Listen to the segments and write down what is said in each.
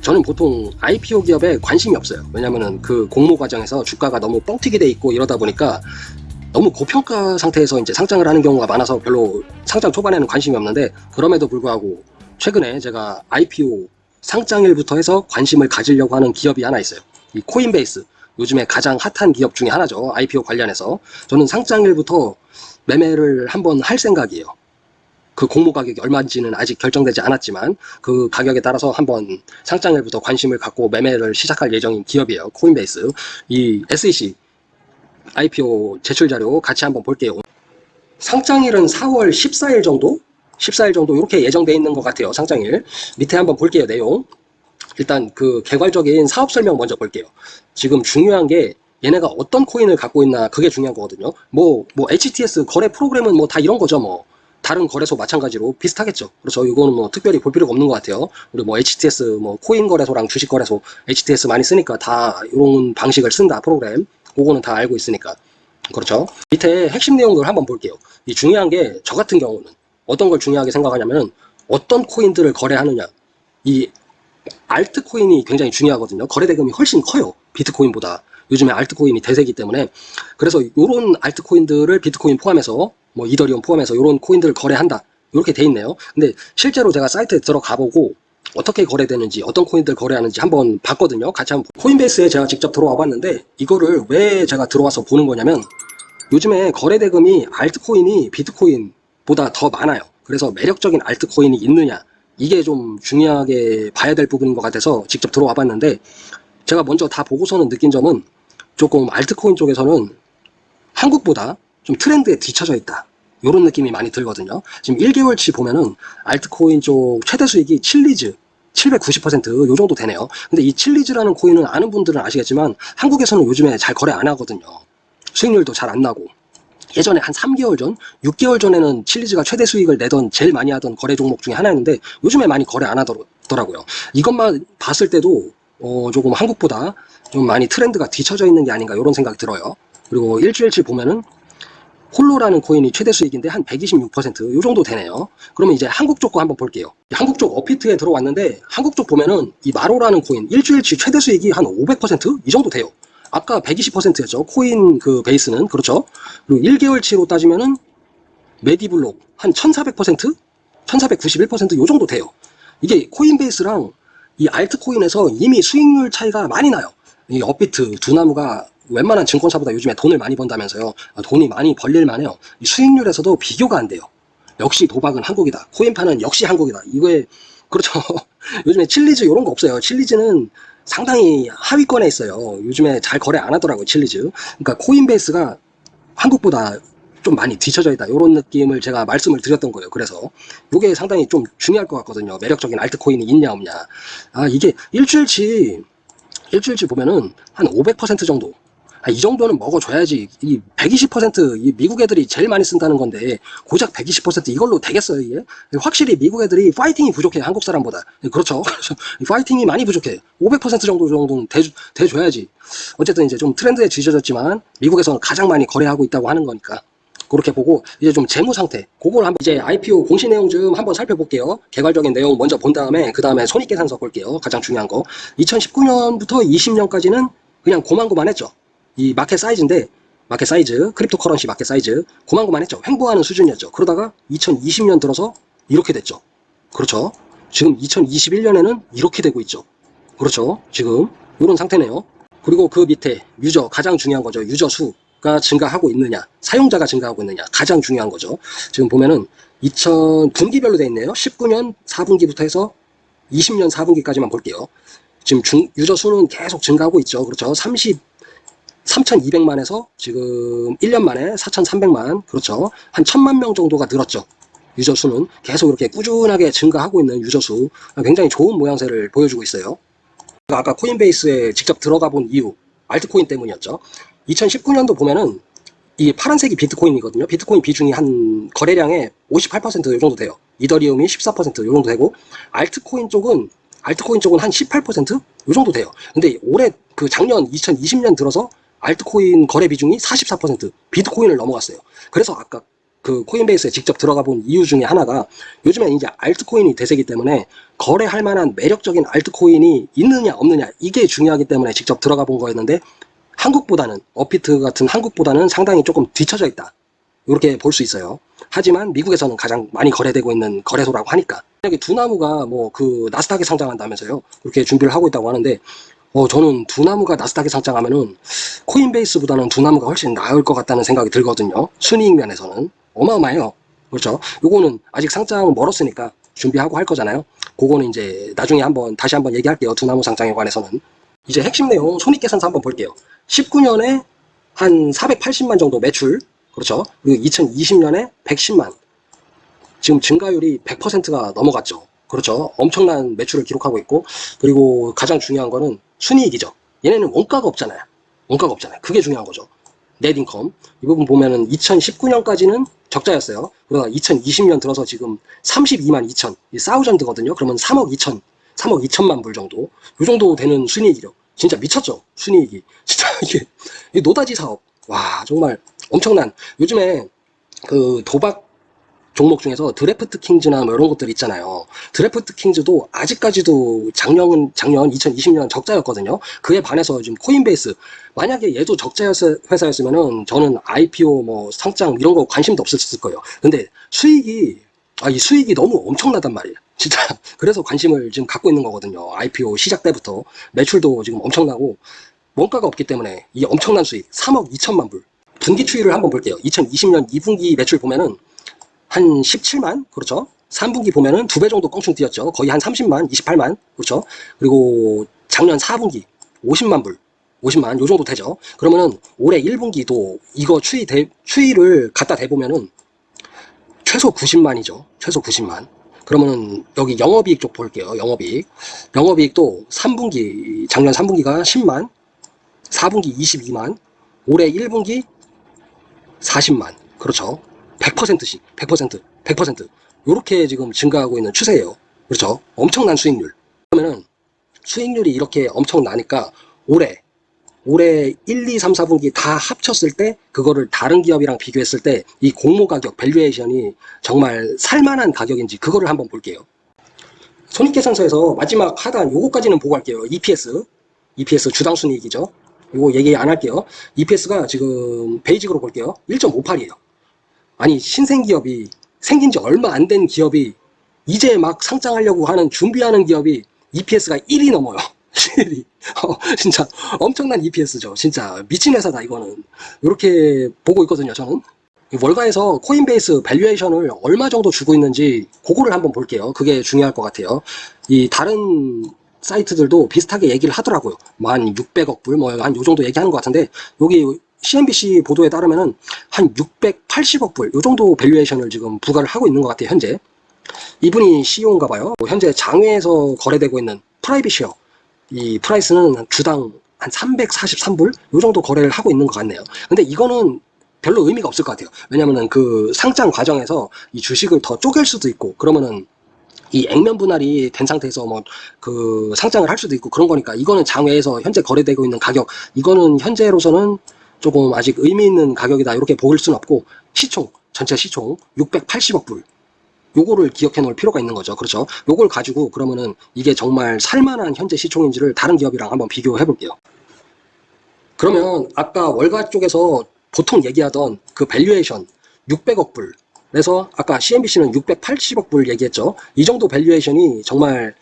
저는 보통 IPO 기업에 관심이 없어요. 왜냐면은 그 공모 과정에서 주가가 너무 뻥튀기 돼 있고 이러다 보니까 너무 고평가 상태에서 이제 상장을 하는 경우가 많아서 별로 상장 초반에는 관심이 없는데 그럼에도 불구하고 최근에 제가 IPO 상장일부터 해서 관심을 가지려고 하는 기업이 하나 있어요. 이 코인베이스. 요즘에 가장 핫한 기업 중에 하나죠. IPO 관련해서. 저는 상장일부터 매매를 한번 할 생각이에요. 그 공모 가격이 얼마인지는 아직 결정되지 않았지만 그 가격에 따라서 한번 상장일부터 관심을 갖고 매매를 시작할 예정인 기업이에요. 코인베이스. 이 SEC IPO 제출 자료 같이 한번 볼게요. 상장일은 4월 14일 정도? 14일 정도 이렇게 예정돼 있는 것 같아요. 상장일. 밑에 한번 볼게요. 내용. 일단 그 개괄적인 사업 설명 먼저 볼게요. 지금 중요한 게 얘네가 어떤 코인을 갖고 있나 그게 중요한 거거든요. 뭐, 뭐 HTS 거래 프로그램은 뭐 다 이런 거죠. 뭐 다른 거래소 마찬가지로 비슷하겠죠. 그래서 이거는 뭐 특별히 볼 필요가 없는 것 같아요. 우리 뭐 HTS 뭐 코인 거래소랑 주식 거래소 HTS 많이 쓰니까 다 이런 방식을 쓴다 프로그램. 그거는 다 알고 있으니까. 그렇죠. 밑에 핵심 내용들 한번 볼게요. 이 중요한 게 저 같은 경우는 어떤 걸 중요하게 생각하냐면은 어떤 코인들을 거래하느냐. 이 알트코인이 굉장히 중요하거든요. 거래 대금이 훨씬 커요. 비트코인보다. 요즘에 알트코인이 대세기 때문에 그래서 이런 알트코인들을 비트코인 포함해서 뭐 이더리움 포함해서 이런 코인들을 거래한다. 이렇게 돼 있네요. 근데 실제로 제가 사이트에 들어가 보고 어떻게 거래되는지 어떤 코인들 거래하는지 한번 봤거든요. 같이 한번 코인베이스에 제가 직접 들어와 봤는데 이거를 왜 제가 들어와서 보는 거냐면 요즘에 거래 대금이 알트코인이 비트코인보다 더 많아요. 그래서 매력적인 알트코인이 있느냐 이게 좀 중요하게 봐야 될 부분인 것 같아서 직접 들어와 봤는데 제가 먼저 다 보고서는 느낀 점은 조금 알트코인 쪽에서는 한국보다 좀 트렌드에 뒤쳐져 있다. 이런 느낌이 많이 들거든요. 지금 1개월치 보면은 알트코인 쪽 최대 수익이 칠리즈 790%요 정도 되네요. 근데 이 칠리즈라는 코인은 아는 분들은 아시겠지만 한국에서는 요즘에 잘 거래 안 하거든요. 수익률도 잘 안 나고. 예전에 한 3개월 전, 6개월 전에는 칠리즈가 최대 수익을 내던 제일 많이 하던 거래 종목 중에 하나였는데 요즘에 많이 거래 안 하더라고요. 이것만 봤을 때도 어, 조금 한국보다 좀 많이 트렌드가 뒤쳐져 있는 게 아닌가 이런 생각이 들어요. 그리고 일주일치 보면은 홀로라는 코인이 최대 수익인데 한 126%요 정도 되네요. 그러면 이제 한국 쪽 거 한번 볼게요. 한국 쪽 어피트에 들어왔는데 한국 쪽 보면은 이 마로라는 코인 일주일치 최대 수익이 한 500%이 정도 돼요. 아까 120%였죠. 코인 그 베이스는 그렇죠. 그리고 1개월치로 따지면은 메디블록 한 1400%? 1491%요 정도 돼요. 이게 코인베이스랑 이 알트코인에서 이미 수익률 차이가 많이 나요. 이 업비트 두나무가 웬만한 증권사보다 요즘에 돈을 많이 번다면서요. 아, 돈이 많이 벌릴만 해요. 수익률에서도 비교가 안 돼요. 역시 도박은 한국이다. 코인 파는 역시 한국이다. 이거에 그렇죠. 요즘에 칠리즈 이런 거 없어요. 칠리즈는 상당히 하위권에 있어요. 요즘에 잘 거래 안 하더라고요. 칠리즈. 그러니까 코인베이스가 한국보다 좀 많이 뒤쳐져 있다. 이런 느낌을 제가 말씀을 드렸던 거예요. 그래서 이게 상당히 좀 중요할 것 같거든요. 매력적인 알트코인이 있냐 없냐. 아 이게 일주일치 일주일치 보면은 한 500% 정도 아, 이 정도는 먹어줘야지. 이 120%이 미국 애들이 제일 많이 쓴다는 건데 고작 120% 이걸로 되겠어요 이게? 확실히 미국 애들이 파이팅이 부족해 한국 사람보다. 그렇죠. 파이팅이 많이 부족해. 500% 정도 정도는 대, 대줘야지. 어쨌든 이제 좀 트렌드에 뒤쳐졌지만 미국에서는 가장 많이 거래하고 있다고 하는 거니까 그렇게 보고 이제 좀 재무 상태 그걸 한번 이제 IPO 공시 내용 좀 한번 살펴볼게요. 개괄적인 내용 먼저 본 다음에 그 다음에 손익계산서 볼게요. 가장 중요한 거. 2019년부터 20년까지는 그냥 고만고만했죠 이 마켓 사이즈인데 마켓 사이즈, cryptocurrency 마켓 사이즈 고만고만했죠. 횡보하는 수준이었죠. 그러다가 2020년 들어서 이렇게 됐죠. 그렇죠. 지금 2021년에는 이렇게 되고 있죠. 그렇죠. 지금 이런 상태네요. 그리고 그 밑에 유저 가장 중요한 거죠. 유저 수가 증가하고 있느냐, 사용자가 증가하고 있느냐 가장 중요한 거죠. 지금 보면은 2000 분기별로 돼 있네요. 19년 4분기부터 해서 20년 4분기까지만 볼게요. 지금 중, 유저 수는 계속 증가하고 있죠. 그렇죠. 30 3,200만에서 지금 1년 만에 4,300만. 그렇죠? 한 1,000만 명 정도가 늘었죠. 유저 수는 계속 이렇게 꾸준하게 증가하고 있는 유저 수. 굉장히 좋은 모양새를 보여주고 있어요. 아까 코인베이스에 직접 들어가 본 이유 알트코인 때문이었죠. 2019년도 보면은 이 파란색이 비트코인이거든요. 비트코인 비중이 한 거래량의 58%이 정도 돼요. 이더리움이 14%이 정도 되고 알트코인 쪽은 알트코인 쪽은 한 18%? 이 정도 돼요. 근데 올해 그 작년 2020년 들어서 알트코인 거래 비중이 44% 비트코인을 넘어갔어요. 그래서 아까 그 코인베이스에 직접 들어가 본 이유 중에 하나가 요즘에 이제 알트코인이 대세기 때문에 거래할 만한 매력적인 알트코인이 있느냐 없느냐 이게 중요하기 때문에 직접 들어가 본 거였는데 한국보다는 어피트 같은 한국보다는 상당히 조금 뒤처져 있다. 이렇게 볼 수 있어요. 하지만 미국에서는 가장 많이 거래되고 있는 거래소라고 하니까 만약에 두나무가 뭐 그 나스닥에 상장한다면서요. 이렇게 준비를 하고 있다고 하는데 어 저는 두나무가 나스닥에 상장하면은 코인베이스보다는 두나무가 훨씬 나을 것 같다는 생각이 들거든요. 순이익 면에서는 어마어마해요. 그렇죠. 요거는 아직 상장은 멀었으니까 준비하고 할 거잖아요. 그거는 이제 나중에 한번 다시 한번 얘기할게요. 두나무 상장에 관해서는. 이제 핵심 내용 손익계산서 한번 볼게요. 19년에 한 480만 정도 매출 그렇죠. 그리고 2020년에 110만 지금 증가율이 100%가 넘어갔죠. 그렇죠. 엄청난 매출을 기록하고 있고 그리고 가장 중요한 거는 순이익이죠. 얘네는 원가가 없잖아요. 원가가 없잖아요. 그게 중요한 거죠. 넷인컴 이 부분 보면은 2019년까지는 적자였어요. 그러다 2020년 들어서 지금 32만 2천 이 사우전드거든요. 그러면 3억 2천 3억 2천만 불 정도 이 정도 되는 순이익이요. 진짜 미쳤죠. 순이익이 진짜 이게 이 노다지 사업 와 정말 엄청난 요즘에 그 도박 종목 중에서 드래프트 킹즈나 뭐 이런 것들 있잖아요. 드래프트 킹즈도 아직까지도 작년은 작년 2020년 적자였거든요. 그에 반해서 지금 코인베이스 만약에 얘도 적자 회사였으면은 저는 IPO 뭐 상장 이런 거 관심도 없었을 거예요. 근데 수익이 아 이 수익이 너무 엄청나단 말이에요. 진짜 그래서 관심을 지금 갖고 있는 거거든요. IPO 시작 때부터 매출도 지금 엄청나고 원가가 없기 때문에 이 엄청난 수익 3억 2천만 불 분기 추이를 한번 볼게요. 2020년 2분기 매출 보면은 한 17만 그렇죠? 3분기 보면은 두 배 정도 껑충 뛰었죠. 거의 한 30만 28만 그렇죠? 그리고 작년 4분기 50만 불 50만 요 정도 되죠. 그러면은 올해 1분기도 이거 추이 대, 추이를 갖다 대보면은 최소 90만이죠. 최소 90만. 그러면은 여기 영업이익 쪽 볼게요 영업이익. 영업이익도 3분기 작년 3분기가 10만 4분기 22만 올해 1분기 40만 그렇죠 100%씩 100% 100% 이렇게 지금 증가하고 있는 추세예요. 그렇죠? 엄청난 수익률. 그러면은 수익률이 이렇게 엄청나니까 올해 올해 1, 2, 3, 4분기 다 합쳤을 때 그거를 다른 기업이랑 비교했을 때 이 공모 가격 valuation이 정말 살만한 가격인지 그거를 한번 볼게요. 손익계산서에서 마지막 하단 요거까지는 보고 할게요. EPS EPS 주당 순이익이죠. 요거 얘기 안 할게요. EPS가 지금 basic으로 볼게요. 1.58이에요. 아니 신생 기업이 생긴 지 얼마 안 된 기업이 이제 막 상장하려고 하는 준비하는 기업이 EPS가 1이 넘어요. 1이 어, 진짜 엄청난 EPS죠. 진짜 미친 회사다 이거는. 이렇게 보고 있거든요. 저는. 월가에서 코인베이스 valuation을 얼마 정도 주고 있는지 그거를 한번 볼게요. 그게 중요할 것 같아요. 이 다른 사이트들도 비슷하게 얘기를 하더라고요. 한 600억 불, 뭐 한 요 정도 얘기하는 것 같은데 여기 CNBC 보도에 따르면은 한 680억 불, 요 정도 valuation을 지금 부과를 하고 있는 것 같아요, 현재. 이분이 CEO인가 봐요. 뭐 현재 장외에서 거래되고 있는 private share. 이 price는 주당 한 343불? 요 정도 거래를 하고 있는 것 같네요. 근데 이거는 별로 의미가 없을 것 같아요. 왜냐면은 그 상장 과정에서 이 주식을 더 쪼갤 수도 있고, 그러면은 이 액면 분할이 된 상태에서 뭐 그 상장을 할 수도 있고 그런 거니까 이거는 장외에서 현재 거래되고 있는 가격, 이거는 현재로서는 조금 아직 의미 있는 가격이다. 이렇게 보일 수는 없고 시총 전체 시총 680억 불. 요거를 기억해 놓을 필요가 있는 거죠. 그렇죠? 요걸 가지고 그러면은 이게 정말 살만한 현재 시총인지를 다른 기업이랑 한번 비교해 볼게요. 그러면 아까 월가 쪽에서 보통 얘기하던 그 valuation 600억 불. 그래서 아까 CNBC는 680억 불 얘기했죠. 이 정도 valuation이 정말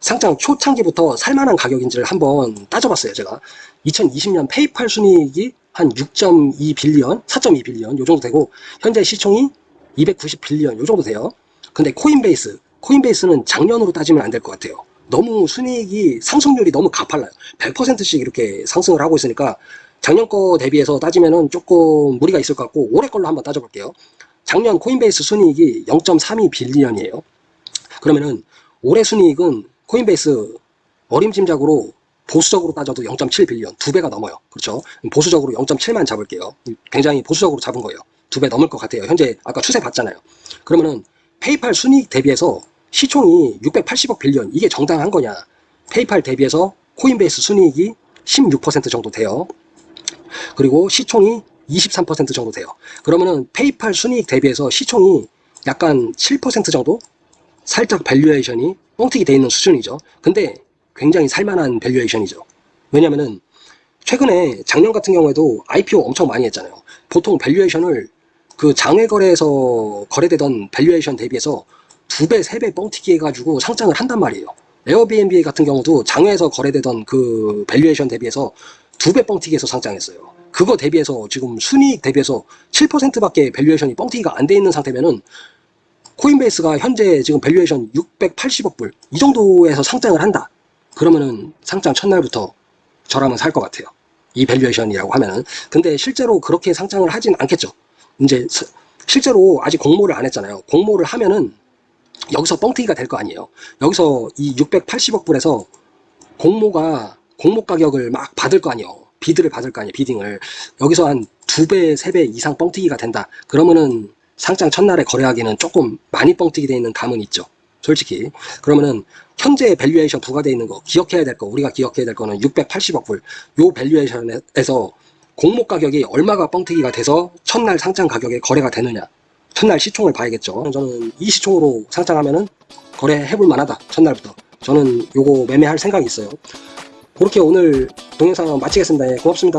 상장 초창기부터 살만한 가격인지를 한번 따져봤어요 제가 2020년 PayPal 순이익이 한 6.2 billion, 4.2 billion 요 정도 되고 현재 시총이 290 billion 요 정도 돼요. 근데 Coinbase, Coinbase는 작년으로 따지면 안 될 것 같아요. 너무 순이익이 상승률이 너무 가팔라요. 100%씩 이렇게 상승을 하고 있으니까 작년 거 대비해서 따지면은 조금 무리가 있을 것 같고 올해 걸로 한번 따져볼게요. 작년 Coinbase 순이익이 0.32 billion이에요. 그러면은 올해 순이익은 Coinbase 어림짐작으로 보수적으로 따져도 0.7 billion 두 배가 넘어요. 그렇죠? 보수적으로 0.7만 잡을게요. 굉장히 보수적으로 잡은 거예요. 두 배 넘을 것 같아요. 현재 아까 추세 봤잖아요. 그러면은 PayPal 순이익 대비해서 시총이 680억 billion 이게 정당한 거냐? PayPal 대비해서 Coinbase 순이익이 16% 정도 돼요. 그리고 시총이 23% 정도 돼요. 그러면은 PayPal 순이익 대비해서 시총이 약간 7% 정도? 살짝 valuation이 뻥튀기 돼 있는 수준이죠. 근데 굉장히 살만한 valuation이죠. 왜냐면은 최근에 작년 같은 경우에도 IPO 엄청 많이 했잖아요. 보통 valuation을 그 장외 거래에서 거래되던 valuation 대비해서 두 배, 세배 뻥튀기 해가지고 상장을 한단 말이에요. Airbnb 같은 경우도 장외에서 거래되던 그 valuation 대비해서 두 배 뻥튀기해서 상장했어요. 그거 대비해서 지금 순이익 대비해서 7%밖에 valuation이 뻥튀기가 안 돼 있는 상태면은 Coinbase가 현재 지금 valuation 680억 불 이 정도에서 상장을 한다. 그러면은 상장 첫날부터 저라면 살 것 같아요. 이 valuation이라고 하면은. 근데 실제로 그렇게 상장을 하진 않겠죠. 이제 스- 실제로 아직 공모를 안 했잖아요. 공모를 하면은 여기서 뻥튀기가 될 거 아니에요. 여기서 이 680억 불에서 공모가 공모 가격을 막 받을 거 아니에요. bid를 받을 거 아니에요. bidding을. 여기서 한 두 배, 세 배 이상 뻥튀기가 된다. 그러면은 상장 첫날에 거래하기는 조금 많이 뻥튀기 돼 있는 감은 있죠. 솔직히. 그러면은 현재 valuation 부과되어 있는 거 기억해야 될 거, 우리가 기억해야 될 거는 680억 불. 요 밸류에이션에서 공모 가격이 얼마가 뻥튀기가 돼서 첫날 상장 가격에 거래가 되느냐. 첫날 시총을 봐야겠죠. 저는 이 시총으로 상장하면은 거래해볼 만하다. 첫날부터. 저는 요거 매매할 생각이 있어요. 그렇게 오늘 동영상 마치겠습니다. 예, 고맙습니다.